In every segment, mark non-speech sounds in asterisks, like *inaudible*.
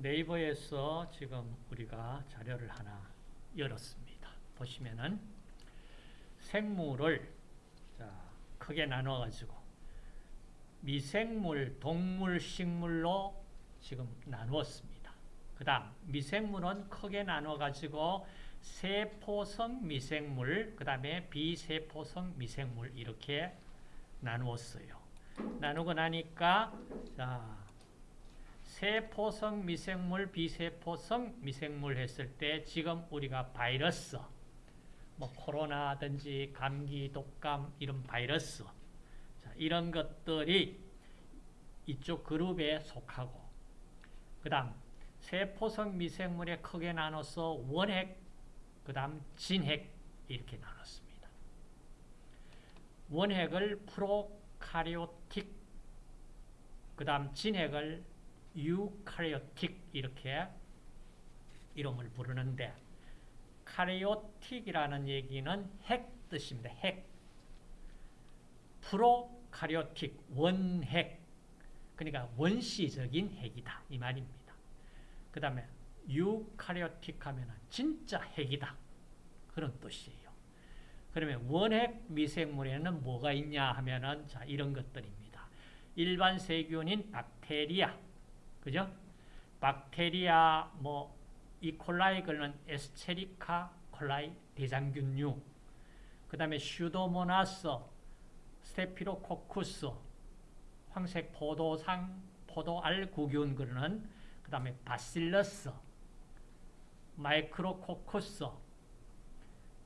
네이버에서 지금 우리가 자료를 하나 열었습니다. 보시면은 생물을 자, 크게 나눠 가지고 미생물, 동물, 식물로 지금 나누었습니다. 그 다음 미생물은 크게 나눠 가지고 세포성 미생물, 그 다음에 비세포성 미생물 이렇게 나누었어요. 나누고 나니까 자 세포성 미생물, 비세포성 미생물 했을 때 지금 우리가 바이러스, 뭐 코로나든지 감기, 독감 이런 바이러스 자, 이런 것들이 이쪽 그룹에 속하고 그 다음 세포성 미생물에 크게 나눠서 원핵, 그 다음 진핵 이렇게 나눴습니다. 원핵을 프로카리오틱, 그 다음 진핵을 유카리오틱 이렇게 이름을 부르는데 카리오틱이라는 얘기는 핵 뜻입니다. 핵. 프로카리오틱, 원핵. 그러니까 원시적인 핵이다. 이 말입니다. 그 다음에 유카리오틱 하면 진짜 핵이다. 그런 뜻이에요. 그러면 원핵 미생물에는 뭐가 있냐 하면은 자, 이런 것들입니다. 일반 세균인 박테리아, 그죠? 박테리아, 뭐, E. coli 그는 Escherichia coli 대장균류, 그 다음에 Pseudomonas, Staphylococcus, 황색 포도상, 포도알구균 그러는 그 다음에 Bacillus, Micrococcus,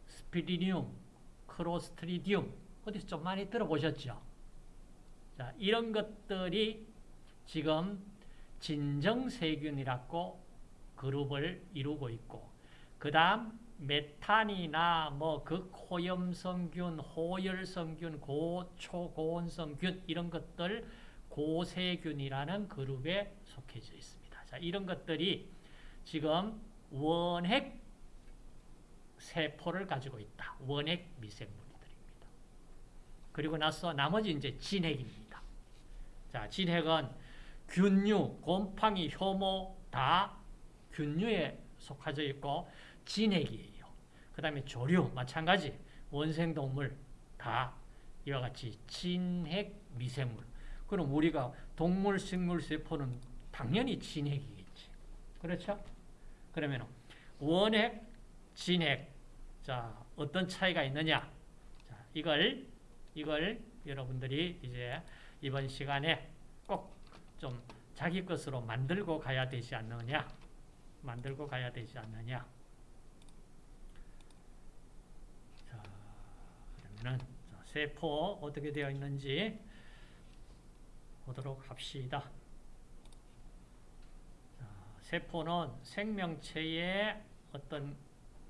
Spirillum, Clostridium 어디서 좀 많이 들어보셨죠? 자, 이런 것들이 지금 진정세균이라고 그룹을 이루고 있고 그 다음 메탄이나 뭐 극호염성균, 호열성균, 고초고온성균 이런 것들 고세균이라는 그룹에 속해져 있습니다. 자, 이런 것들이 지금 원핵 세포를 가지고 있다. 원핵 미생물들입니다. 그리고 나서 나머지 이제 진핵입니다. 자, 진핵은 균류, 곰팡이, 효모 다 균류에 속하져 있고 진핵이에요. 그 다음에 조류 마찬가지 원생동물 다 이와 같이 진핵 미생물. 그럼 우리가 동물, 식물, 세포는 당연히 진핵이겠지. 그렇죠? 그러면 원핵, 진핵. 자, 어떤 차이가 있느냐? 자, 이걸 이걸 여러분들이 이제 이번 시간에 꼭 좀 자기 것으로 만들고 가야 되지 않느냐? 만들고 가야 되지 않느냐? 자, 그러면은 세포 어떻게 되어 있는지 보도록 합시다. 자, 세포는 생명체의 어떤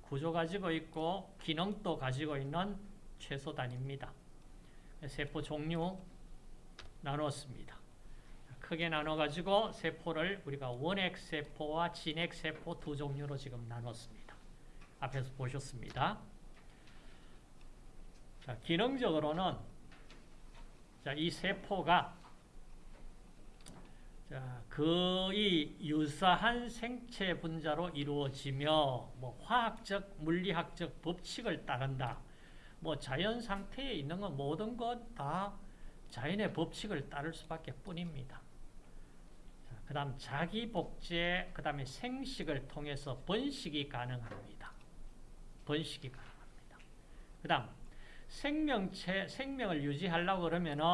구조 가지고 있고 기능도 가지고 있는 최소 단위입니다. 세포 종류 나눴습니다. 크게 나눠가지고 세포를 우리가 원핵세포와 진핵세포 두 종류로 지금 나눴습니다. 앞에서 보셨습니다. 자, 기능적으로는 자, 이 세포가 자, 거의 유사한 생체 분자로 이루어지며 뭐 화학적, 물리학적 법칙을 따른다. 뭐 자연 상태에 있는 건 모든 것 다 자연의 법칙을 따를 수밖에 뿐입니다. 그 다음 자기 복제, 그 다음에 생식을 통해서 번식이 가능합니다. 번식이 가능합니다. 그 다음 생명체, 생명을 유지하려고 그러면은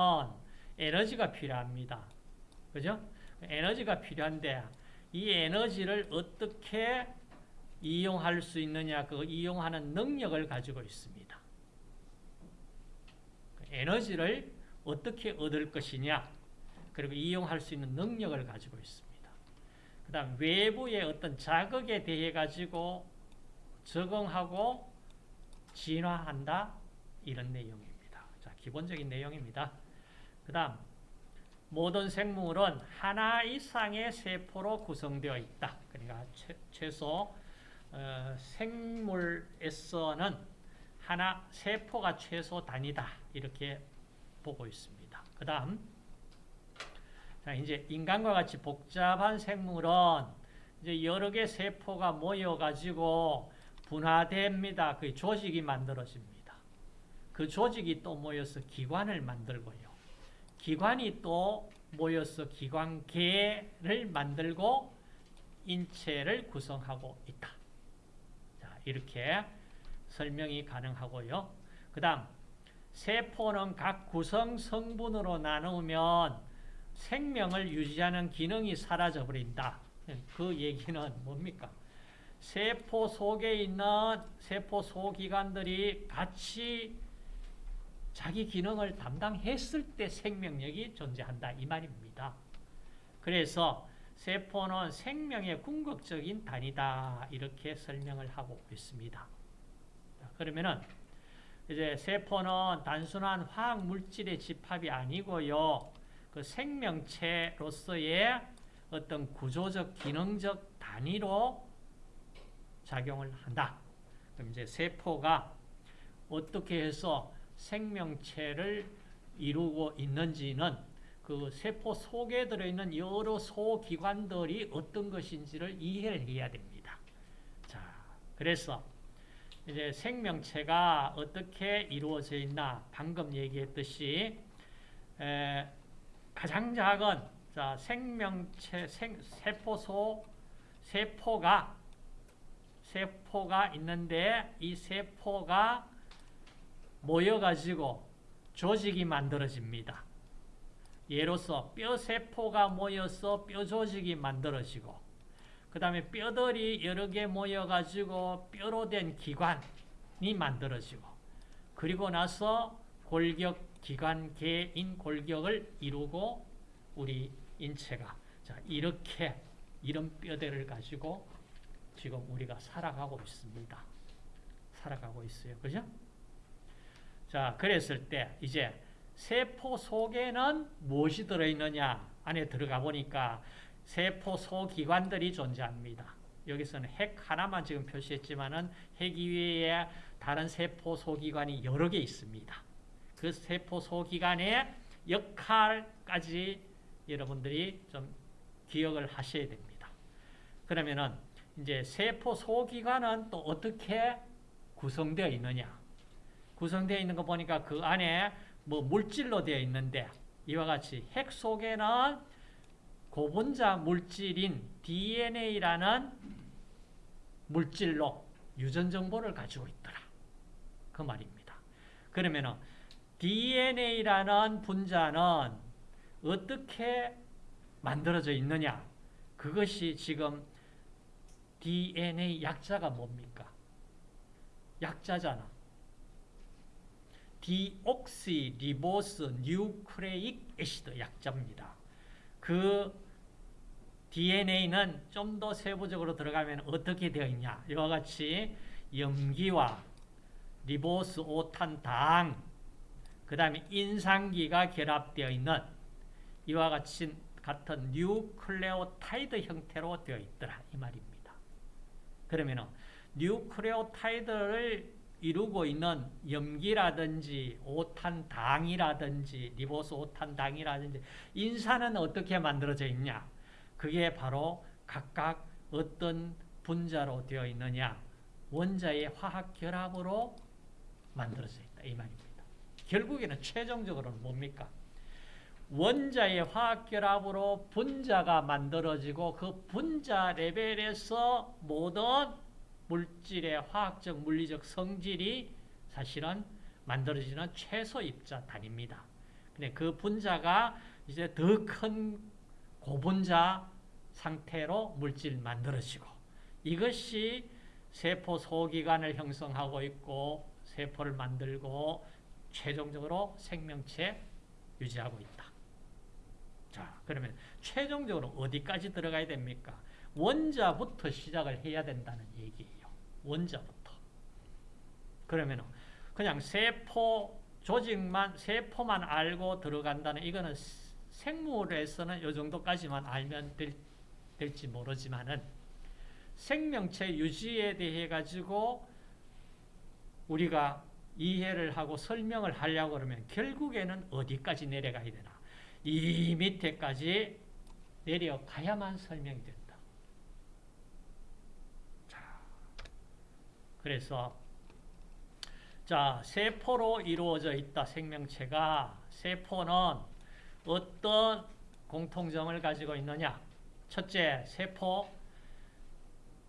에너지가 필요합니다. 그죠? 에너지가 필요한데 이 에너지를 어떻게 이용할 수 있느냐 그 이용하는 능력을 가지고 있습니다. 에너지를 어떻게 얻을 것이냐 그리고 이용할 수 있는 능력을 가지고 있습니다. 그 다음 외부의 어떤 자극에 대해 가지고 적응하고 진화한다 이런 내용입니다. 자 기본적인 내용입니다. 그 다음 모든 생물은 하나 이상의 세포로 구성되어 있다. 그러니까 최, 소 어, 생물에서는 하나 세포가 최소 단위다 이렇게 보고 있습니다. 그 다음 자 이제 인간과 같이 복잡한 생물은 이제 여러 개 세포가 모여가지고 분화됩니다. 그 조직이 만들어집니다. 그 조직이 또 모여서 기관을 만들고요. 기관이 또 모여서 기관계를 만들고 인체를 구성하고 있다. 자, 이렇게 설명이 가능하고요. 그 다음, 세포는 각 구성 성분으로 나누면 생명을 유지하는 기능이 사라져 버린다. 그 얘기는 뭡니까? 세포 속에 있는 세포 소기관들이 같이 자기 기능을 담당했을 때 생명력이 존재한다 이 말입니다. 그래서 세포는 생명의 궁극적인 단위다 이렇게 설명을 하고 있습니다. 그러면은 이제 세포는 단순한 화학 물질의 집합이 아니고요. 그 생명체로서의 어떤 구조적 기능적 단위로 작용을 한다. 그럼 이제 세포가 어떻게 해서 생명체를 이루고 있는지는 그 세포 속에 들어있는 여러 소기관들이 어떤 것인지를 이해를 해야 됩니다. 자, 그래서 이제 생명체가 어떻게 이루어져 있나 방금 얘기했듯이 에, 가장 작은 자, 생명체 생, 세포소 세포가 세포가 있는데 이 세포가 모여가지고 조직이 만들어집니다. 예로서 뼈세포가 모여서 뼈조직이 만들어지고 그 다음에 뼈들이 여러 개 모여가지고 뼈로 된 기관이 만들어지고 그리고 나서 골격 기관계인 골격을 이루고 우리 인체가 자 이렇게 이런 뼈대를 가지고 지금 우리가 살아가고 있습니다. 살아가고 있어요. 그죠? 자, 그랬을 때 이제 세포 속에는 무엇이 들어있느냐 안에 들어가 보니까 세포 소기관들이 존재합니다. 여기서는 핵 하나만 지금 표시했지만은 핵 이외에 다른 세포 소기관이 여러 개 있습니다. 그 세포 소기관의 역할까지 여러분들이 좀 기억을 하셔야 됩니다. 그러면은 이제 세포 소기관은 또 어떻게 구성되어 있느냐? 구성되어 있는 거 보니까 그 안에 뭐 물질로 되어 있는데 이와 같이 핵 속에는 고분자 물질인 DNA라는 물질로 유전 정보를 가지고 있더라. 그 말입니다. 그러면은 DNA라는 분자는 어떻게 만들어져 있느냐? 그것이 지금 DNA 약자가 뭡니까? 약자잖아. Deoxyribose nucleic acid 약자입니다. 그 DNA는 좀 더 세부적으로 들어가면 어떻게 되어 있냐? 이와 같이 염기와 리보스 5탄 당, 그 다음에 인산기가 결합되어 있는 이와 같이 같은 뉴클레오타이드 형태로 되어 있더라 이 말입니다. 그러면은 뉴클레오타이드를 이루고 있는 염기라든지 오탄당이라든지 리보스 오탄당이라든지 인산은 어떻게 만들어져 있냐? 그게 바로 각각 어떤 분자로 되어 있느냐? 원자의 화학 결합으로 만들어져 있다 이 말입니다. 결국에는 최종적으로는 뭡니까? 원자의 화학 결합으로 분자가 만들어지고 그 분자 레벨에서 모든 물질의 화학적, 물리적 성질이 사실은 만들어지는 최소 입자 단위입니다. 근데 그 분자가 이제 더 큰 고분자 상태로 물질 만들어지고 이것이 세포 소기관을 형성하고 있고 세포를 만들고 최종적으로 생명체 유지하고 있다. 자, 그러면 최종적으로 어디까지 들어가야 됩니까? 원자부터 시작을 해야 된다는 얘기예요. 원자부터. 그러면 그냥 세포 조직만 세포만 알고 들어간다는 이거는 생물에서는 이 정도까지만 알면 될, 될지 모르지만은 생명체 유지에 대해 가지고 우리가 이해를 하고 설명을 하려고 그러면 결국에는 어디까지 내려가야 되나 이 밑에까지 내려가야만 설명이 된다. 자, 그래서 자 세포로 이루어져 있다 생명체가 세포는 어떤 공통점을 가지고 있느냐 첫째 세포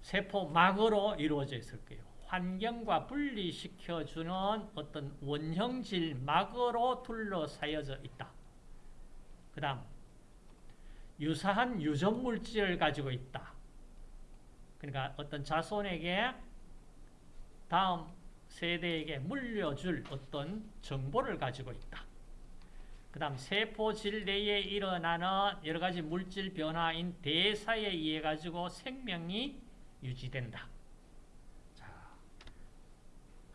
세포막으로 이루어져 있을 거예요. 환경과 분리시켜주는 어떤 원형질 막으로 둘러싸여져 있다. 그 다음, 유사한 유전 물질을 가지고 있다. 그러니까 어떤 자손에게 다음 세대에게 물려줄 어떤 정보를 가지고 있다. 그 다음 세포질 내에 일어나는 여러 가지 물질 변화인 대사에 의해 가지고 생명이 유지된다.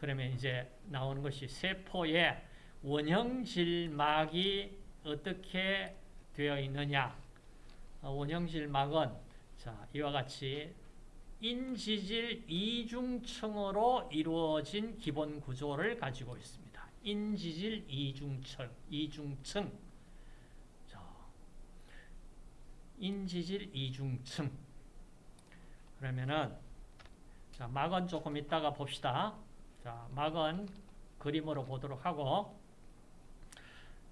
자, 그러면 이제 나오는 것이 세포의 원형질막이 어떻게 되어 있느냐? 어, 원형질막은 자 이와 같이 인지질 이중층으로 이루어진 기본 구조를 가지고 있습니다. 인지질 이중층, 이중층. 자, 인지질 이중층. 그러면은 자, 막은 조금 이따가 봅시다. 자, 막은 그림으로 보도록 하고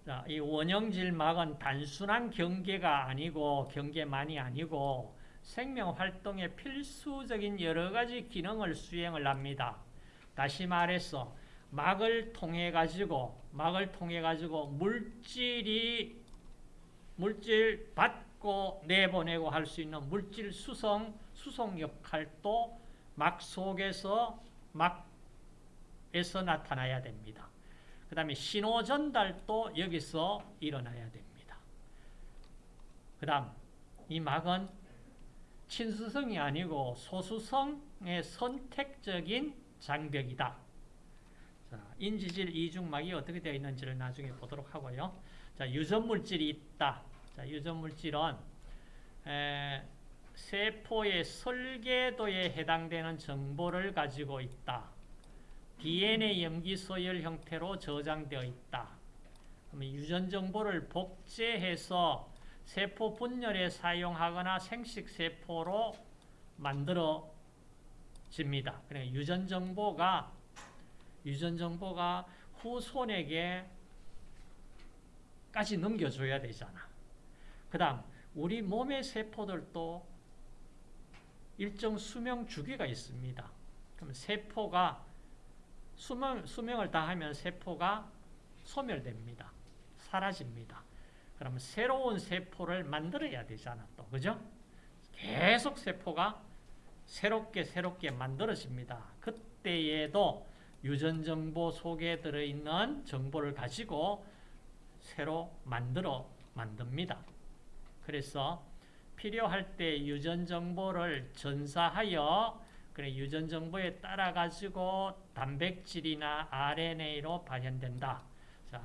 자, 이 원형질 막은 단순한 경계가 아니고 경계만이 아니고 생명 활동에 필수적인 여러 가지 기능을 수행을 합니다. 다시 말해서 막을 통해 가지고 막을 통해 가지고 물질이 물질 받고 내보내고 할 수 있는 물질 수송 수송 역할도 막 속에서 막 에서 나타나야 됩니다. 그 다음에 신호 전달도 여기서 일어나야 됩니다. 그 다음 이 막은 친수성이 아니고 소수성의 선택적인 장벽이다. 자, 인지질 이중막이 어떻게 되어 있는지를 나중에 보도록 하고요. 자, 유전물질이 있다. 자, 유전물질은 에, 세포의 설계도에 해당되는 정보를 가지고 있다. DNA 염기 소열 형태로 저장되어 있다. 유전 정보를 복제해서 세포 분열에 사용하거나 생식 세포로 만들어집니다. 그러니까 유전 정보가 유전 정보가 후손에게 까지 넘겨줘야 되잖아. 그 다음 우리 몸의 세포들도 일정 수명 주기가 있습니다. 그럼 세포가 수명, 수명을 다하면 세포가 소멸됩니다. 사라집니다. 그러면 새로운 세포를 만들어야 되잖아. 또 그죠? 계속 세포가 새롭게 새롭게 만들어집니다. 그때에도 유전정보 속에 들어있는 정보를 가지고 새로 만들어 만듭니다. 그래서 필요할 때 유전정보를 전사하여 그래 유전 정보에 따라 가지고 단백질이나 RNA로 발현된다. 자,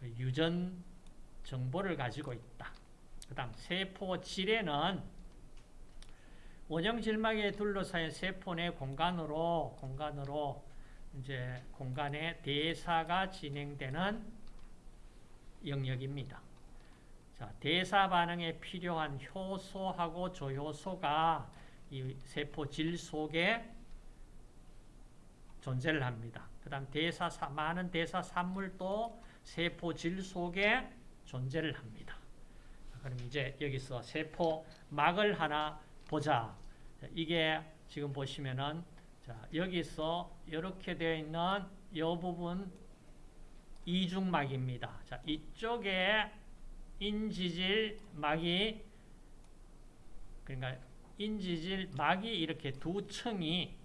그 유전 정보를 가지고 있다. 그 다음 세포 질에는 원형 질막에 둘러싸인 세포 내 공간으로 공간으로 이제 공간의 대사가 진행되는 영역입니다. 자, 대사 반응에 필요한 효소하고 조효소가 이 세포 질 속에 존재를 합니다. 그 다음 대사, 많은 대사 산물도 세포 질 속에 존재를 합니다. 그럼 이제 여기서 세포 막을 하나 보자. 이게 지금 보시면은 자, 여기서 이렇게 되어 있는 이 부분 이중막입니다. 자, 이쪽에 인지질 막이 그러니까 인지질 막이 이렇게 두 층이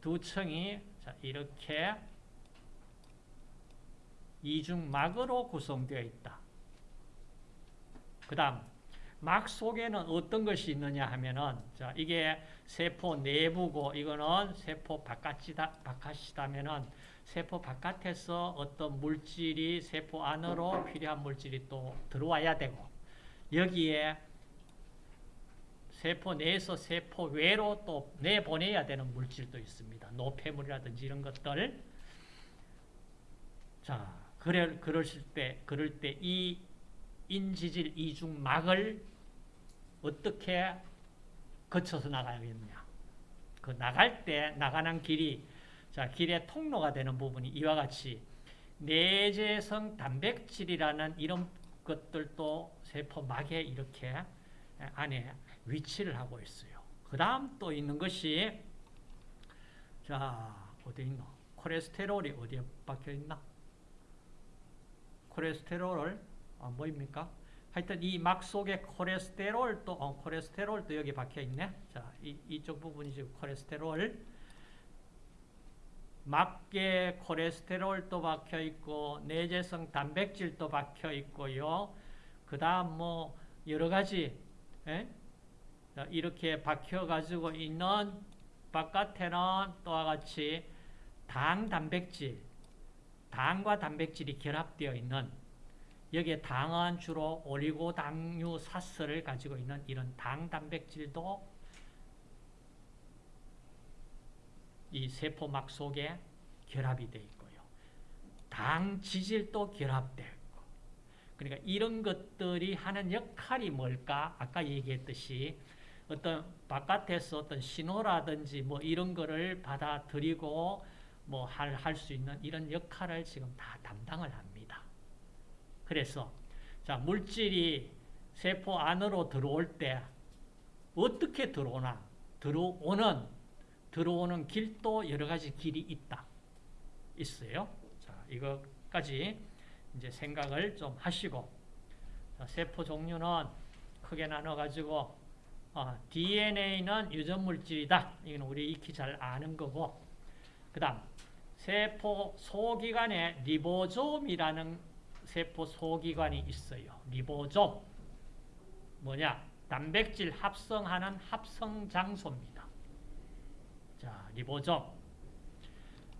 두 층이 자, 이렇게 이중막으로 구성되어 있다. 그 다음 막 속에는 어떤 것이 있느냐 하면은 자 이게 세포 내부고 이거는 세포 바깥이다 바깥이다면은 세포 바깥에서 어떤 물질이 세포 안으로 필요한 물질이 또 들어와야 되고 여기에 세포 내에서 세포 외로 또 내보내야 되는 물질도 있습니다. 노폐물이라든지 이런 것들. 자, 그래, 그러실 때, 그럴 때 이 인지질 이중막을 어떻게 거쳐서 나가야겠느냐. 그 나갈 때 나가는 길이 자 길의 통로가 되는 부분이 이와 같이 내재성 단백질이라는 이런 것들도 세포막에 이렇게 안에 위치를 하고 있어요. 그 다음 또 있는 것이 자 어디 있노? 콜레스테롤이 어디에 박혀 있나? 콜레스테롤을 안 보입니까? 하여튼 이 막 속에 콜레스테롤도 어, 콜레스테롤도 여기 박혀 있네. 자, 이, 이쪽 부분이 지금 콜레스테롤 막에 콜레스테롤도 박혀 있고 내재성 단백질도 박혀 있고요. 그 다음 뭐 여러 가지 에? 자, 이렇게 박혀 가지고 있는 바깥에는 또와 같이 당 단백질 당과 단백질이 결합되어 있는 여기에 당은 주로 올리고당류 사스를 가지고 있는 이런 당 단백질도 이 세포막 속에 결합이 되어 있고요. 당 지질도 결합되어 있고. 그러니까 이런 것들이 하는 역할이 뭘까? 아까 얘기했듯이 어떤 바깥에서 어떤 신호라든지 뭐 이런 거를 받아들이고 뭐 할 할 수 있는 이런 역할을 지금 다 담당을 합니다. 그래서 자 물질이 세포 안으로 들어올 때 어떻게 들어오나 들어오는 들어오는 길도 여러 가지 길이 있다 있어요. 자 이것까지 이제 생각을 좀 하시고 자, 세포 종류는 크게 나눠 가지고 어, DNA는 유전 물질이다. 이건 우리 익히 잘 아는 거고 그다음 세포 소기관에 리보솜이라는 세포 소기관이 있어요. 리보솜. 뭐냐? 단백질 합성하는 합성 장소입니다. 자, 리보솜.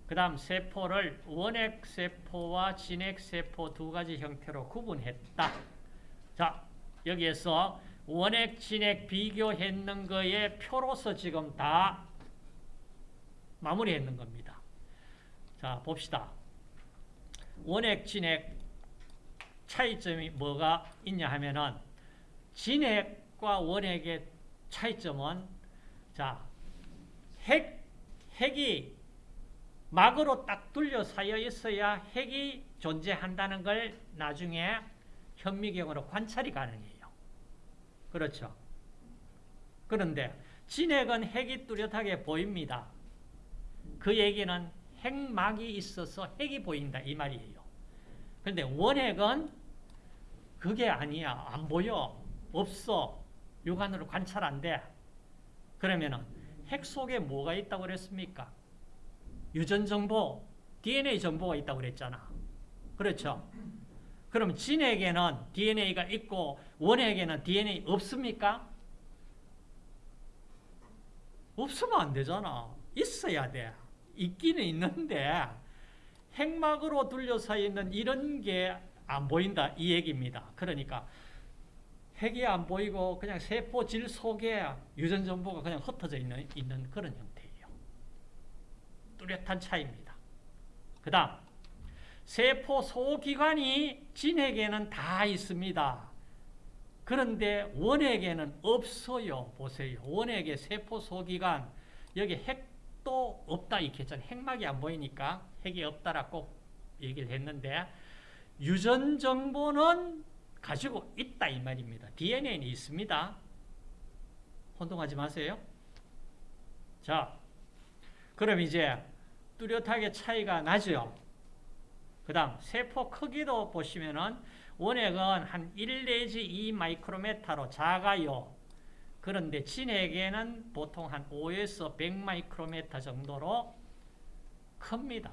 그 다음 세포를 원핵세포와 진핵세포 두 가지 형태로 구분했다. 자, 여기에서 원핵, 진핵 비교했는 거에 표로서 지금 다 마무리했는 겁니다. 자, 봅시다. 원핵, 진핵 차이점이 뭐가 있냐 하면은 진핵과 원핵의 차이점은 자, 핵, 핵이 막으로 딱 둘려 쌓여 있어야 핵이 존재한다는 걸 나중에 현미경으로 관찰이 가능해요. 그렇죠. 그런데 진핵은 핵이 뚜렷하게 보입니다. 그 얘기는 핵막이 있어서 핵이 보인다 이 말이에요. 그런데 원핵은 그게 아니야. 안 보여. 없어. 육안으로 관찰 안 돼. 그러면은 핵 속에 뭐가 있다고 그랬습니까? 유전 정보, DNA 정보가 있다고 그랬잖아. 그렇죠? 그럼 진에게는 DNA가 있고 원에게는 DNA 없습니까? 없으면 안 되잖아. 있어야 돼. 있기는 있는데 핵막으로 둘러싸 있는 이런 게 안 보인다 이 얘기입니다. 그러니까 핵이 안 보이고 그냥 세포질 속에 유전 정보가 그냥 흩어져 있는, 있는 그런 형태예요. 뚜렷한 차이입니다. 그 다음 세포 소기관이 진에게는 다 있습니다. 그런데 원에게는 없어요. 보세요. 원에게 세포 소기관 여기 핵도 없다 이렇게 했잖아요. 핵막이 안 보이니까 핵이 없다라고 얘기를 했는데 유전 정보는 가지고 있다 이 말입니다. DNA는 있습니다. 혼동하지 마세요. 자, 그럼 이제 뚜렷하게 차이가 나죠. 그 다음 세포 크기도 보시면은 원액은 한 1 내지 2 마이크로메타로 작아요. 그런데 진액에는 보통 한 5에서 100 마이크로메타 정도로 큽니다.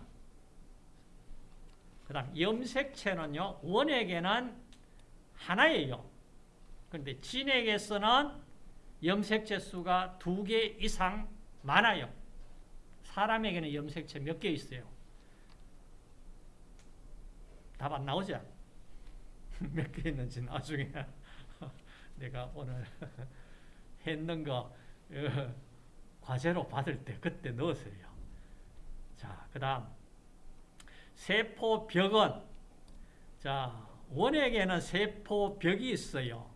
그 다음 염색체는요. 원액에는 하나예요. 그런데 진액에서는 염색체 수가 두 개 이상 많아요. 사람에게는 염색체 몇 개 있어요? 답 안 나오죠? *laughs* 몇 개 있는지 나중에 *laughs* 내가 오늘 *laughs* 했는 거 어, 과제로 받을 때 그때 넣으세요. 자, 그 다음 세포벽은 자 원액에는 세포벽이 있어요.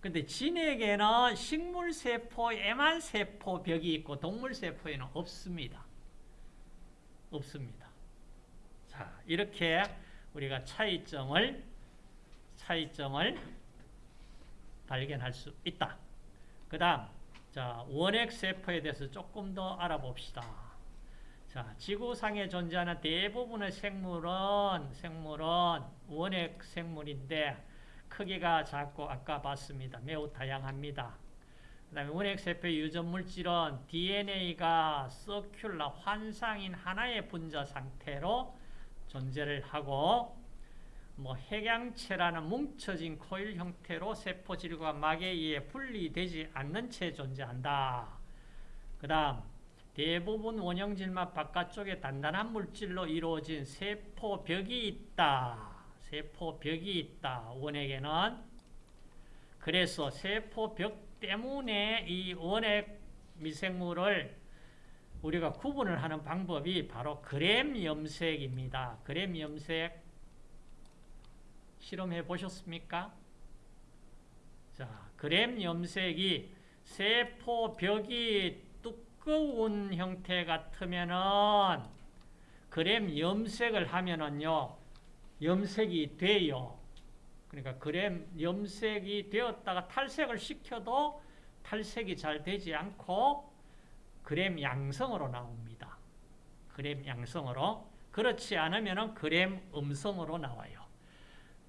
근데 진에게는 식물세포에만 세포벽이 있고 동물세포에는 없습니다. 없습니다. 자, 이렇게 우리가 차이점을 차이점을 발견할 수 있다. 그 다음, 자, 원핵 세포에 대해서 조금 더 알아봅시다. 자, 지구상에 존재하는 대부분의 생물은, 생물은 원핵 생물인데, 크기가 작고, 아까 봤습니다. 매우 다양합니다. 그 다음에 원핵 세포의 유전 물질은 DNA가 서큘러 환상인 하나의 분자 상태로 존재를 하고, 뭐 핵양체라는 뭉쳐진 코일 형태로 세포질과 막에 의해 분리되지 않는 채 존재한다. 그 다음 대부분 원형질막 바깥쪽에 단단한 물질로 이루어진 세포벽이 있다. 세포벽이 있다. 원액에는 그래서 세포벽 때문에 이 원액 미생물을 우리가 구분을 하는 방법이 바로 그램 염색입니다. 그램 염색 실험해 보셨습니까? 자, 그램 염색이 세포 벽이 두꺼운 형태 같으면은 그램 염색을 하면은요, 염색이 돼요. 그러니까 그램 염색이 되었다가 탈색을 시켜도 탈색이 잘 되지 않고 그램 양성으로 나옵니다. 그램 양성으로. 그렇지 않으면 그램 음성으로 나와요.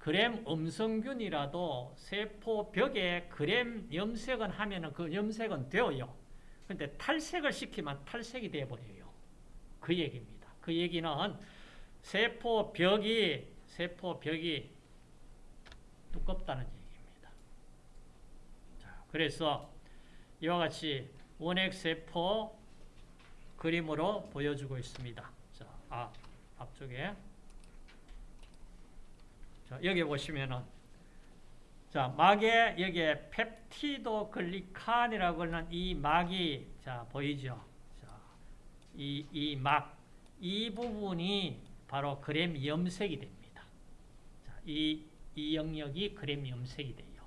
그램 음성균이라도 세포 벽에 그램 염색은 하면은 그 염색은 되어요. 근데 탈색을 시키면 탈색이 되어버려요. 그 얘기입니다. 그 얘기는 세포 벽이, 세포 벽이 두껍다는 얘기입니다. 자, 그래서 이와 같이 원핵세포 그림으로 보여주고 있습니다. 자, 아, 앞쪽에. 자, 여기 보시면은 자, 막에 여기에 펩티도 글리칸이라고 하는 이 막이 자, 보이죠? 자, 이, 이 막, 이 부분이 바로 그램 염색이 됩니다. 자, 이, 이 영역이 그램 염색이 돼요.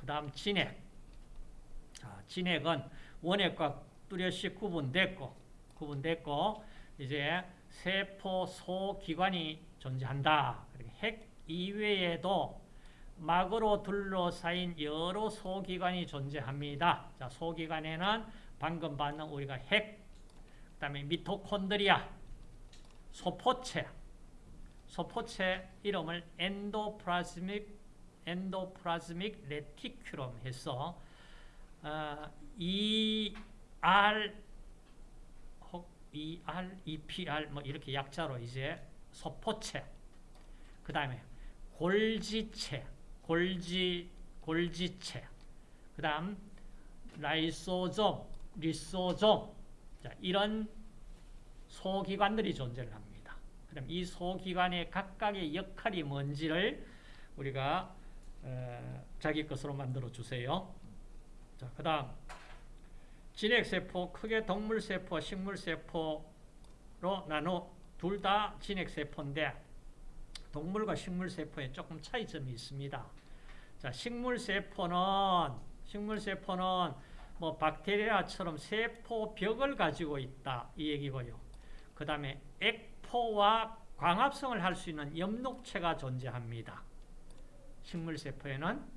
그 다음 진액. 자, 진액은 원액과 뚜렷이 구분됐고, 구분됐고, 이제 세포 소 기관이 존재한다. 핵 이외에도 막으로 둘러싸인 여러 소기관이 존재합니다. 자, 소기관에는 방금 봤는 우리가 핵, 그 다음에 미토콘드리아, 소포체, 소포체 이름을 endoplasmic, endoplasmic reticulum 해서 어, ER, 혹 ER, EPR 뭐 이렇게 약자로 이제 소포체, 그 다음에 골지체, 골지, 골지체, 그 다음 라이소좀, 리소좀, 자, 이런 소기관들이 존재를 합니다. 그럼 이 소기관의 각각의 역할이 뭔지를 우리가 어, 자기 것으로 만들어 주세요. 자, 그 다음 진핵세포, 크게 동물세포, 식물세포로 나눠 둘 다 진핵세포인데 동물과 식물세포에 조금 차이점이 있습니다. 자, 식물세포는 식물세포는 뭐 박테리아처럼 세포벽을 가지고 있다 이 얘기고요. 그 다음에 액포와 광합성을 할 수 있는 엽록체가 존재합니다. 식물세포에는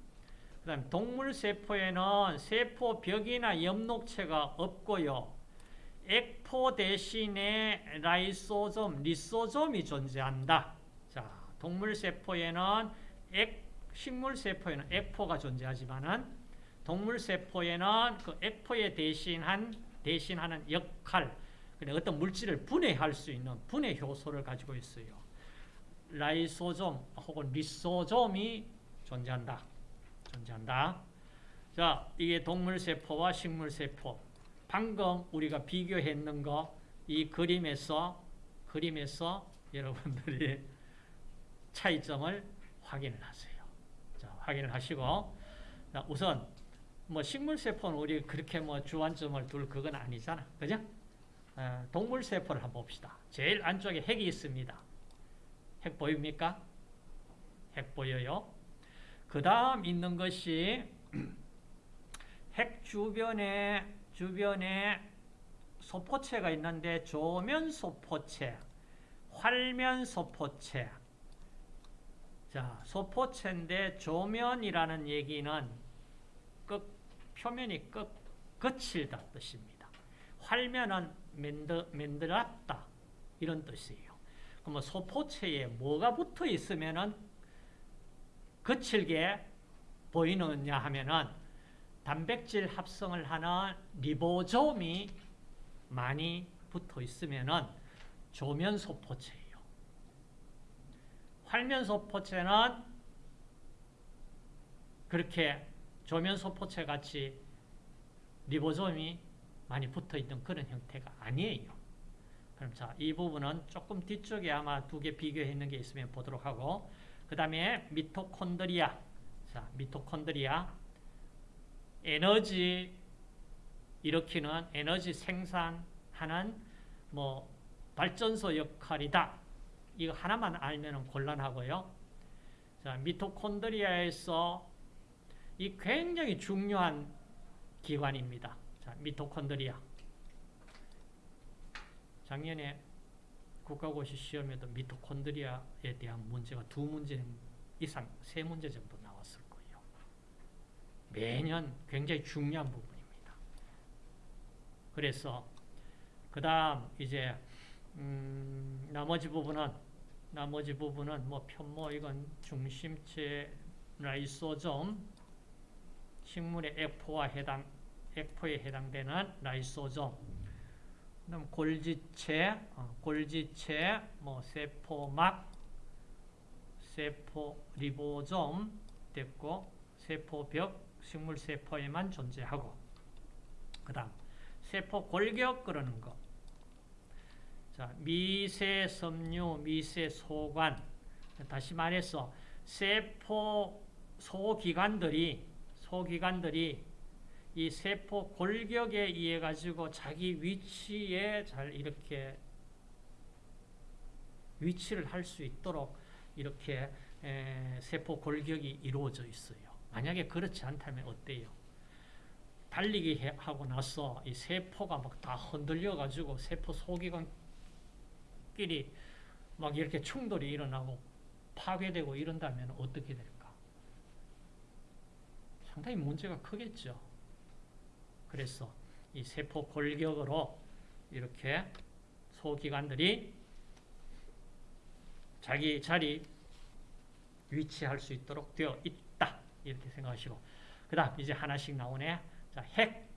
그 다음 동물 세포에는 세포 벽이나 엽록체가 없고요. 액포 대신에 라이소좀, 리소좀이 존재한다. 자, 동물 세포에는 액, 식물 세포에는 액포가 존재하지만은 동물 세포에는 그 액포에 대신한, 대신하는 역할, 어떤 물질을 분해할 수 있는 분해 효소를 가지고 있어요. 라이소좀 혹은 리소좀이 존재한다. 존재한다. 자, 이게 동물세포와 식물세포. 방금 우리가 비교했는 거, 이 그림에서, 그림에서 여러분들이 *laughs* 차이점을 확인을 하세요. 자, 확인을 하시고, 자, 우선, 뭐, 식물세포는 우리 그렇게 뭐 주안점을 둘 그건 아니잖아. 그죠? 어, 동물세포를 한번 봅시다. 제일 안쪽에 핵이 있습니다. 핵 보입니까? 핵 보여요? 그 다음 있는 것이 핵 주변에 주변에 소포체가 있는데 조면 소포체, 활면 소포체. 자, 소포체인데 조면이라는 얘기는 끝 표면이 끝 거칠다 뜻입니다. 활면은 만들, 만들었다 이런 뜻이에요. 그러면 소포체에 뭐가 붙어 있으면은 거칠게 보이느냐 하면은 단백질 합성을 하는 리보솜이 많이 붙어 있으면은 조면 소포체예요. 활면 소포체는 그렇게 조면 소포체 같이 리보솜이 많이 붙어 있는 그런 형태가 아니에요. 그럼 자, 이 부분은 조금 뒤쪽에 아마 두 개 비교해 있는 게 있으면 보도록 하고 그 다음에 미토콘드리아 자, 미토콘드리아 에너지 일으키는 에너지 생산하는 뭐 발전소 역할이다. 이거 하나만 알면 곤란하고요. 자, 미토콘드리아에서 이 굉장히 중요한 기관입니다. 자, 미토콘드리아. 작년에 국가고시 시험에도 미토콘드리아에 대한 문제가 두 문제 이상, 세 문제 정도 나왔을 거예요. 매년 굉장히 중요한 부분입니다. 그래서 그 다음 이제 음, 나머지 부분은 나머지 부분은 뭐 편모 이건 중심체 라이소점 식물의 액포와 해당 액포에 해당되는 라이소점 그다음 골지체, 어, 골지체, 뭐 세포막, 세포 리보좀 됐고 세포벽, 식물 세포에만 존재하고 그다음 세포 골격 그러는 거. 자, 미세 섬유, 미세 소관. 다시 말해서 세포 소기관들이 소기관들이 이 세포 골격에 의해 가지고 자기 위치에 잘 이렇게 위치를 할 수 있도록 이렇게 세포 골격이 이루어져 있어요. 만약에 그렇지 않다면 어때요? 달리기 하고 나서 이 세포가 막 다 흔들려 가지고 세포 소기관끼리 막 이렇게 충돌이 일어나고 파괴되고 이런다면 어떻게 될까? 상당히 문제가 크겠죠. 그래서 이 세포 골격으로 이렇게 소기관들이 자기 자리 위치할 수 있도록 되어 있다. 이렇게 생각하시고. 그 다음 이제 하나씩 나오네. 자, 핵.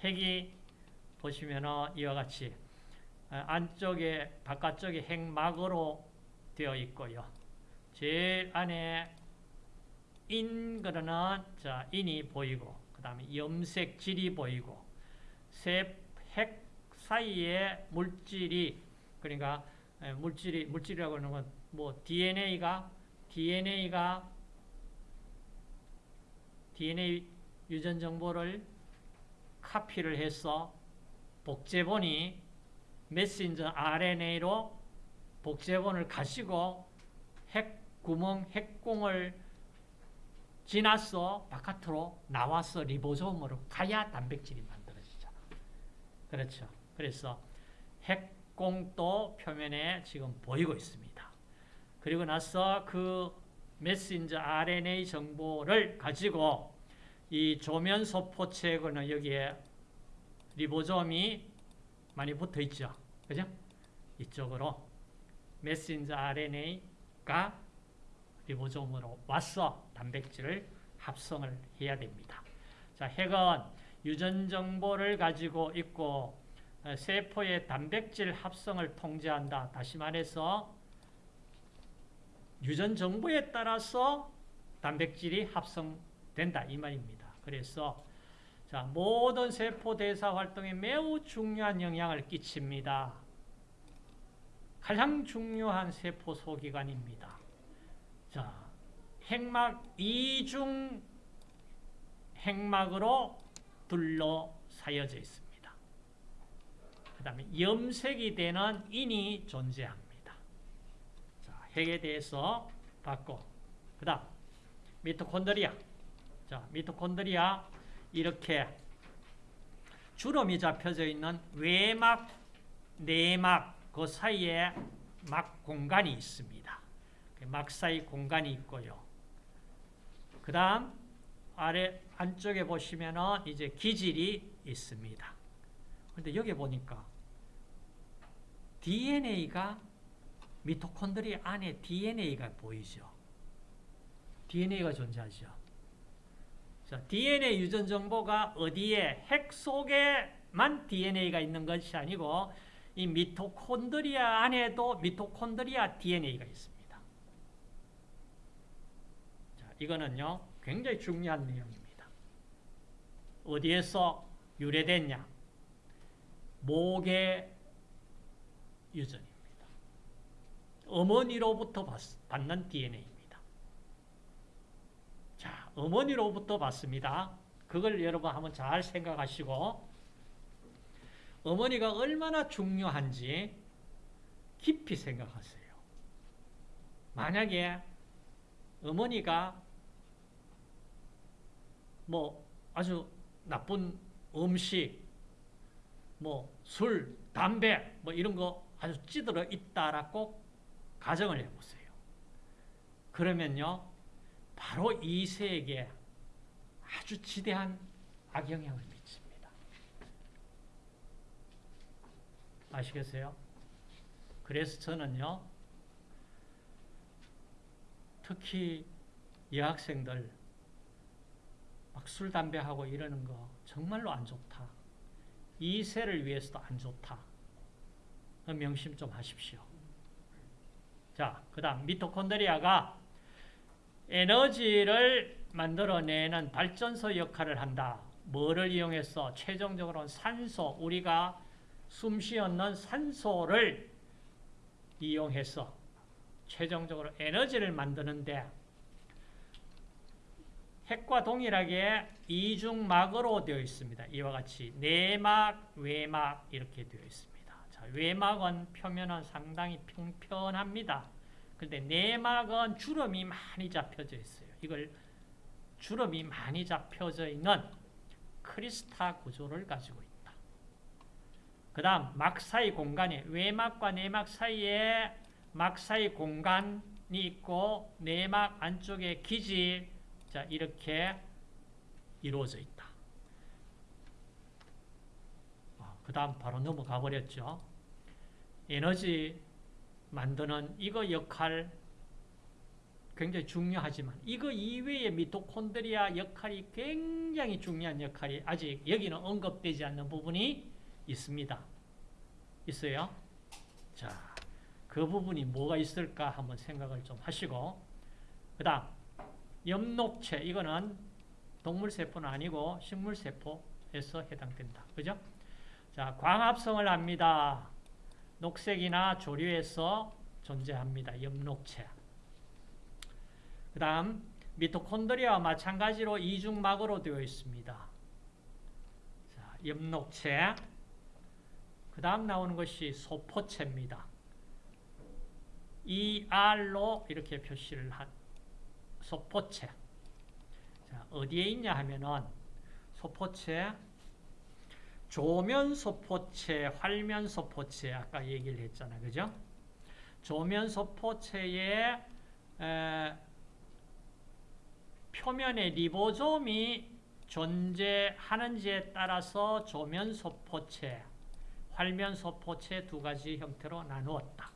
핵이 보시면은 이와 같이 어, 안쪽에, 바깥쪽에 핵막으로 되어 있고요. 제일 안에 인 그러는 자, 인이 보이고 그 다음에 염색 질이 보이고 핵 사이에 물질이 그러니까 물질이 물질이라고 하는 건 뭐 DNA가 DNA가 DNA 유전 정보를 카피를 해서 복제본이 메신저 RNA로 복제본을 가지고 핵 구멍 핵공을 지나서 바깥으로 나와서 리보솜으로 가야 단백질이 만들어지잖아. 그렇죠. 그래서 핵공도 표면에 지금 보이고 있습니다. 그리고 나서 그 메신저 RNA 정보를 가지고 이 조면 소포체에는 여기에 리보솜이 많이 붙어 있죠. 그죠? 이쪽으로 메신저 RNA가 리보솜으로 와서 단백질을 합성을 해야 됩니다. 자, 핵은 유전 정보를 가지고 있고 어, 세포의 단백질 합성을 통제한다. 다시 말해서 유전 정보에 따라서 단백질이 합성된다 이 말입니다. 그래서 자, 모든 세포 대사 활동에 매우 중요한 영향을 끼칩니다. 가장 중요한 세포 소기관입니다. 자, 핵막 이중 핵막으로 둘러싸여져 있습니다. 그 다음에 염색이 되는 인이 존재합니다. 자, 핵에 대해서 봤고 그 다음 미토콘드리아. 자, 미토콘드리아 이렇게 주름이 잡혀져 있는 외막, 내막 그 사이에 막 공간이 있습니다. 그막 사이 공간이 있고요. 그 다음 아래 안쪽에 보시면은 이제 기질이 있습니다. 근데 여기 보니까 DNA가 미토콘드리아 안에 DNA가 보이죠. DNA가 존재하죠. 자, DNA 유전 정보가 어디에 핵 속에만 DNA가 있는 것이 아니고 이 미토콘드리아 안에도 미토콘드리아 DNA가 있습니다. 자, 이거는요 굉장히 중요한 내용입니다. 어디에서 유래됐냐? 모계 유전입니다. 어머니로부터 받는 DNA입니다. 자, 어머니로부터 받습니다. 그걸 여러분 한번 잘 생각하시고 어머니가 얼마나 중요한지 깊이 생각하세요. 만약에 어머니가 뭐 아주 나쁜 음식, 뭐 술, 담배 뭐 이런 거 아주 찌들어 있다라고 가정을 해보세요. 그러면요, 바로 이 세에게 아주 지대한 악영향을 미칩니다. 아시겠어요? 그래서 저는요, 특히 여학생들 막 술, 담배 하고 이러는 거 정말로 안 좋다. 이 세를 위해서도 안 좋다. 명심 좀 하십시오. 자, 그 다음 미토콘드리아가 에너지를 만들어내는 발전소 역할을 한다. 뭐를 이용해서 최종적으로는 산소, 우리가 숨 쉬었는 산소를 이용해서 최종적으로 에너지를 만드는데 핵과 동일하게 이중막으로 되어 있습니다. 이와 같이 내막, 외막 이렇게 되어 있습니다. 자, 외막은 표면은 상당히 평평합니다. 그런데 내막은 주름이 많이 잡혀져 있어요. 이걸 주름이 많이 잡혀져 있는 크리스타 구조를 가지고 있다. 그 다음 막 사이 공간에 외막과 내막 사이에 막 사이 공간이 있고 내막 안쪽에 기질 자 이렇게 이루어져 있다. 그 다음 바로 넘어가 버렸죠. 에너지 만드는 이거 역할 굉장히 중요하지만 이거 이외의 미토콘드리아 역할이 굉장히 중요한 역할이 아직 여기는 언급되지 않는 부분이 있습니다. 있어요? 자, 그 부분이 뭐가 있을까 한번 생각을 좀 하시고 그 다음 엽록체 이거는 동물세포는 아니고 식물세포에서 해당된다. 그죠? 자, 광합성을 합니다. 녹색이나 조류에서 존재합니다. 엽록체. 그 다음 미토콘드리아와 마찬가지로 이중막으로 되어 있습니다. 자, 엽록체. 그 다음 나오는 것이 소포체입니다. ER로 이렇게 표시를 한 소포체. 자, 어디에 있냐 하면은 소포체, 조면 소포체, 활면 소포체 아까 얘기를 했잖아. 그죠? 조면 소포체의 에, 표면에 리보솜이 존재하는지에 따라서 조면 소포체, 활면 소포체 두 가지 형태로 나누었다.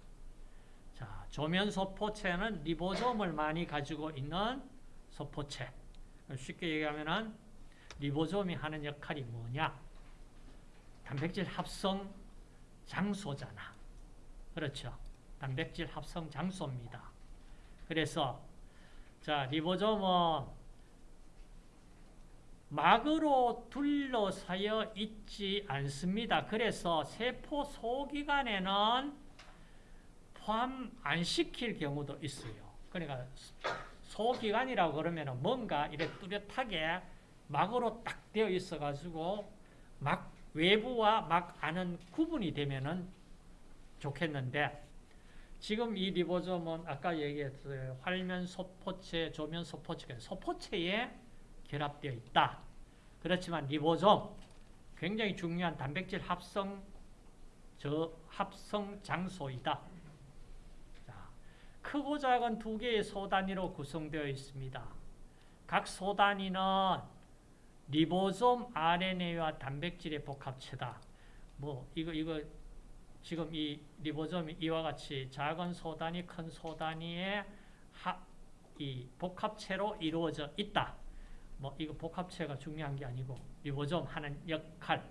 자, 조면 소포체는 리보솜을 많이 가지고 있는 소포체. 쉽게 얘기하면은 리보솜이 하는 역할이 뭐냐? 단백질 합성 장소잖아. 그렇죠? 단백질 합성 장소입니다. 그래서 자, 리보솜은 막으로 둘러싸여 있지 않습니다. 그래서 세포 소기관에는 포함 안 시킬 경우도 있어요. 그러니까 소기관이라고 그러면 뭔가 이렇게 뚜렷하게 막으로 딱 되어 있어 가지고 막 외부와 막 안은 구분이 되면은 좋겠는데 지금 이 리보좀은 아까 얘기했어요. 활면 소포체, 조면 소포체, 소포체에 결합되어 있다. 그렇지만 리보좀 굉장히 중요한 단백질 합성 저 합성 장소이다. 자, 크고 작은 두 개의 소단위로 구성되어 있습니다. 각 소단위는 리보솜 RNA와 단백질의 복합체다. 뭐 이거 이거 지금 이 리보솜이 이와 같이 작은 소단위, 큰 소단위의 하, 이 복합체로 이루어져 있다. 뭐 이거 복합체가 중요한 게 아니고 리보솜 하는 역할,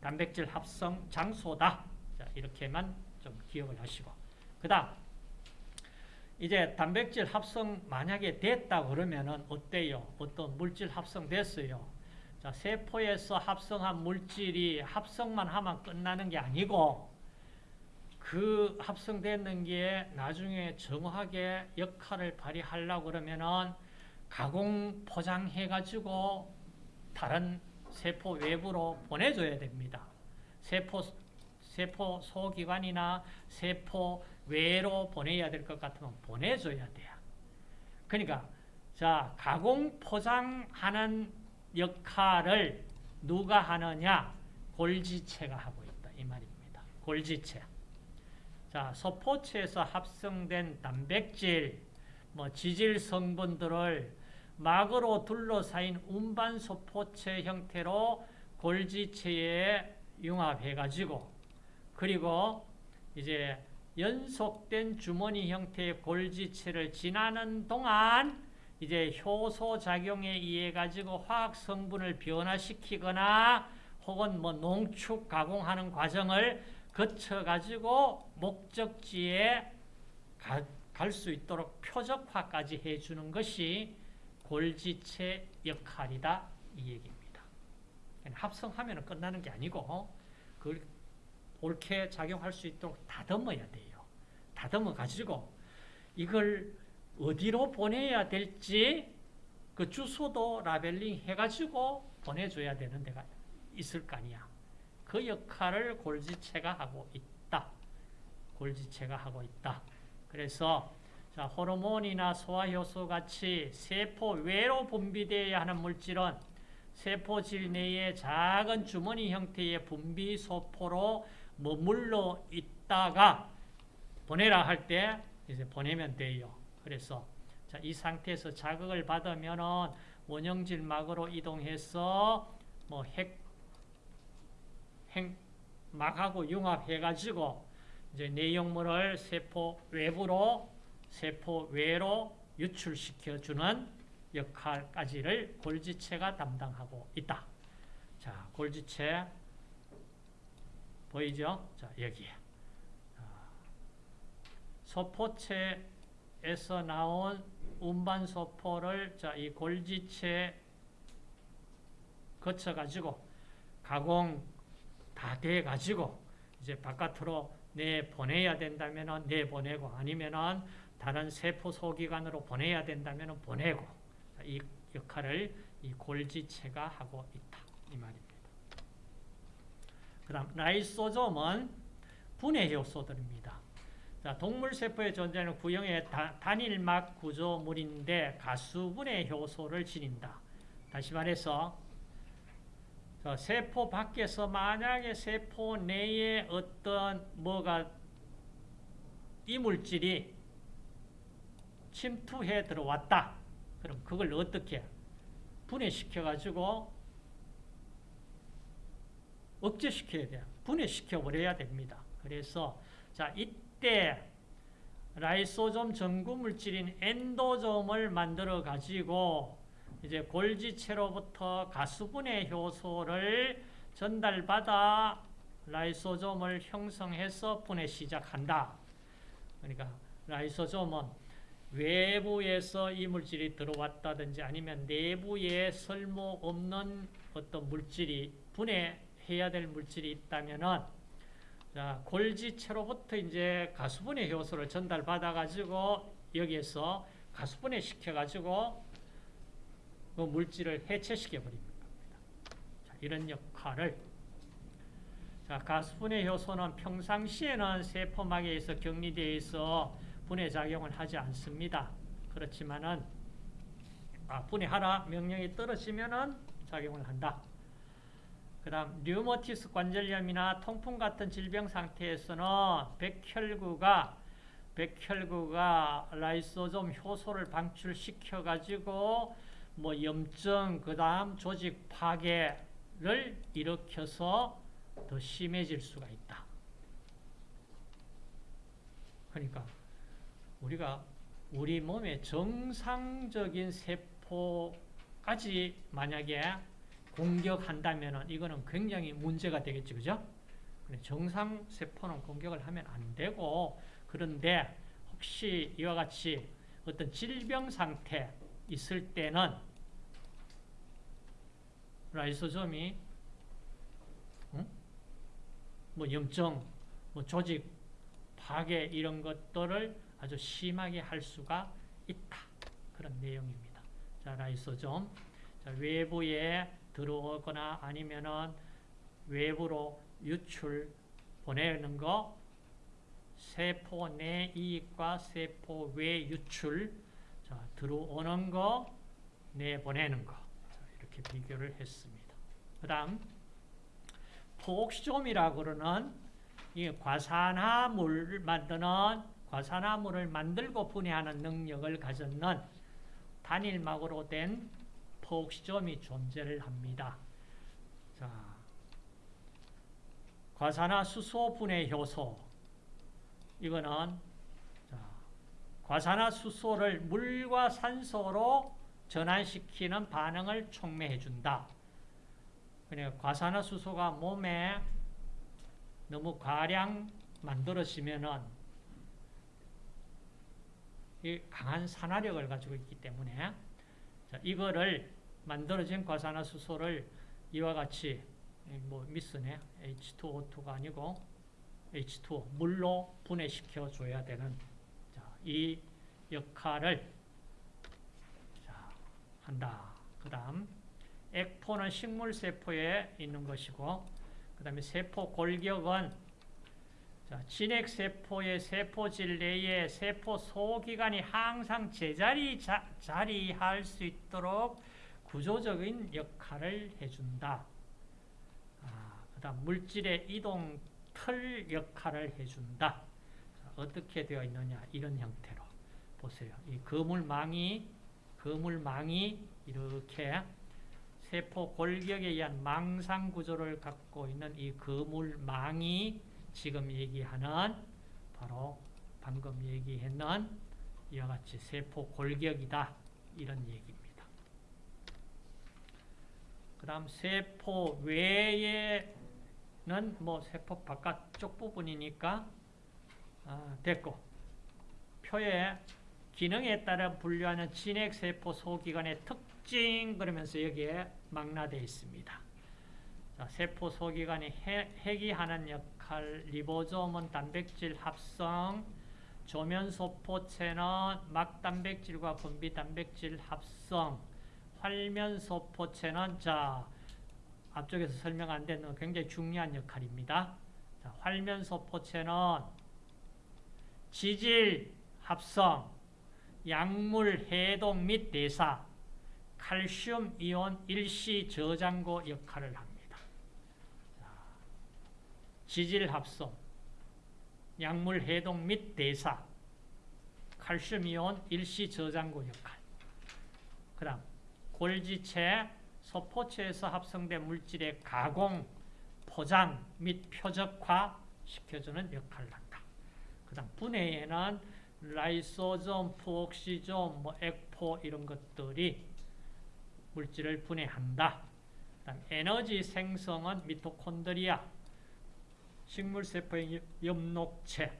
단백질 합성 장소다. 자, 이렇게만 좀 기억을 하시고. 그다음 이제 단백질 합성 만약에 됐다 그러면은 어때요? 어떤 물질 합성됐어요. 자, 세포에서 합성한 물질이 합성만 하면 끝나는 게 아니고 그 합성되는 게 나중에 정확하게 역할을 발휘하려고 그러면은 가공 포장해 가지고 다른 세포 외부로 보내줘야 됩니다. 세포 세포 소기관이나 세포 외로 보내야 될 것 같으면 보내줘야 돼요. 그러니까 자 가공 포장하는 역할을 누가 하느냐? 골지체가 하고 있다 이 말입니다. 골지체. 자 소포체에서 합성된 단백질, 뭐 지질 성분들을 막으로 둘러싸인 운반 소포체 형태로 골지체에 융합해가지고 그리고 이제 연속된 주머니 형태의 골지체를 지나는 동안 이제 효소 작용에 의해 가지고 화학 성분을 변화시키거나 혹은 뭐 농축 가공하는 과정을 거쳐 가지고 목적지에 갈 수 있도록 표적화까지 해주는 것이 골지체 역할이다 이 얘기입니다. 합성하면 끝나는 게 아니고 그걸 옳게 작용할 수 있도록 다듬어야 돼요. 다듬어 가지고 이걸 어디로 보내야 될지 그 주소도 라벨링 해가지고 보내줘야 되는 데가 있을 거 아니야. 그 역할을 골지체가 하고 있다. 골지체가 하고 있다. 그래서 자, 호르몬이나 소화효소 같이 세포 외로 분비되어야 하는 물질은 세포질 내의 작은 주머니 형태의 분비 소포로 머물러 있다가 보내라 할 때 이제 보내면 돼요. 그래서 자, 이 상태에서 자극을 받으면은 원형질 막으로 이동해서 뭐 핵, 핵 막하고 융합해 가지고 이제 내용물을 세포 외부로 세포 외로 유출시켜 주는 역할까지를 골지체가 담당하고 있다. 자, 골지체 보이죠? 자, 여기에. 소포체에서 나온 운반 소포를 자, 이 골지체 거쳐가지고 가공 다 돼가지고 이제 바깥으로 내보내야 된다면 내보내고 아니면은 다른 세포 소기관으로 보내야 된다면 보내고 이 역할을 이 골지체가 하고 있다. 이 말입니다. 그 다음 라이소좀은 분해 효소들입니다. 자, 동물 세포에 존재하는 구형의 다, 단일막 구조물인데 가수분해 효소를 지닌다. 다시 말해서 세포 밖에서 만약에 세포 내에 어떤 뭐가 이물질이 침투해 들어왔다. 그럼 그걸 어떻게 분해시켜 가지고 억제시켜야 돼요. 분해시켜 버려야 됩니다. 그래서 자 이 때 라이소좀 전구 물질인 엔도좀을 만들어 가지고 이제 골지체로부터 가수분해 효소를 전달받아 라이소좀을 형성해서 분해 시작한다. 그러니까 라이소좀은 외부에서 이 물질이 들어왔다든지 아니면 내부에 쓸모없는 어떤 물질이 분해해야 될 물질이 있다면은 자, 골지체로부터 이제 가수분해 효소를 전달받아 가지고 여기에서 가수분해 시켜 가지고 그 물질을 해체시켜 버립니다. 자, 이런 역할을 자, 가스분해 효소는 평상시에는 세포막에 있어 격리되어 있어 분해 작용을 하지 않습니다. 그렇지만은 아, 분해하라 명령이 떨어지면은 작용을 한다. 그 다음 류머티스 관절염이나 통풍 같은 질병 상태에서는 백혈구가 백혈구가 라이소좀 효소를 방출시켜 가지고 뭐 염증 그다음 조직 파괴를 일으켜서 더 심해질 수가 있다. 그러니까 우리가 우리 몸의 정상적인 세포까지 만약에 공격한다면 이거는 굉장히 문제가 되겠죠. 그죠? 정상 세포는 공격을 하면 안 되고 그런데 혹시 이와 같이 어떤 질병 상태 있을 때는 라이소점이 응? 뭐 염증, 뭐 조직 파괴 이런 것들을 아주 심하게 할 수가 있다. 그런 내용입니다. 자, 라이소점. 자, 외부에 들어오거나 아니면은 외부로 유출 보내는 거 세포 내 이익과 세포 외 유출 자, 들어오는 거 내보내는 거 자, 이렇게 비교를 했습니다. 그 다음 포옥시좀이라고 그러는 이 과산화물을 만드는 과산화물을 만들고 분해하는 능력을 가졌는 단일막으로 된 포옥시좀이 존재를 합니다. 자, 과산화 수소 분해 효소 이거는 자, 과산화 수소를 물과 산소로 전환시키는 반응을 촉매해 준다. 그러니까 과산화 수소가 몸에 너무 과량 만들어지면은 이 강한 산화력을 가지고 있기 때문에 자, 이거를 만들어진 과산화수소를 이와 같이 뭐 미스네 H2O2가 아니고 H2O 물로 분해시켜 줘야 되는 자, 이 역할을 자, 한다. 그 다음 액포는 식물 세포에 있는 것이고 그 다음에 세포 골격은 자, 진핵세포의 세포질 내에 세포 소기관이 항상 제자리 자, 자리할 수 있도록 구조적인 역할을 해준다. 아, 그 다음 물질의 이동 틀 역할을 해준다. 자, 어떻게 되어 있느냐 이런 형태로 보세요. 이 거물망이 거물망이 이렇게 세포 골격에 의한 망상 구조를 갖고 있는 이 거물망이 지금 얘기하는 바로 방금 얘기했는 이와 같이 세포 골격이다 이런 얘기입니다. 그 다음 세포 외에는 뭐 세포 바깥쪽 부분이니까 아, 됐고 표에 기능에 따라 분류하는 진핵세포 소기관의 특징 그러면서 여기에 망라되어 있습니다. 자, 세포 소기관이 해기하는 역할, 리보솜은 단백질 합성, 조면소포체는 막단백질과 분비단백질 합성, 활면소포체는 자 앞쪽에서 설명 안 되는 굉장히 중요한 역할입니다. 자, 활면소포체는 지질 합성, 약물 해동 및 대사, 칼슘 이온 일시 저장고 역할을 합니다. 지질 합성, 약물 해동 및 대사, 칼슘 이온 일시 저장고 역할. 그다음 골지체, 소포체에서 합성된 물질의 가공, 포장 및 표적화 시켜주는 역할을 한다. 그 다음 분해에는 라이소좀, 푸옥시좀, 뭐 액포 이런 것들이 물질을 분해한다. 그다음 에너지 생성은 미토콘드리아, 식물세포의 엽록체,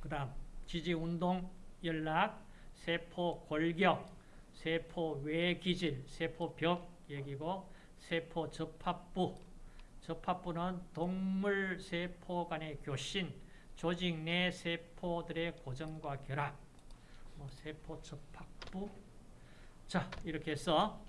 그 다음 지지운동, 연락, 세포 골격, 세포 외기질, 세포벽 얘기고 세포 접합부, 접합부는 동물 세포 간의 교신, 조직 내 세포들의 고정과 결합, 뭐 세포 접합부. 자, 이렇게 해서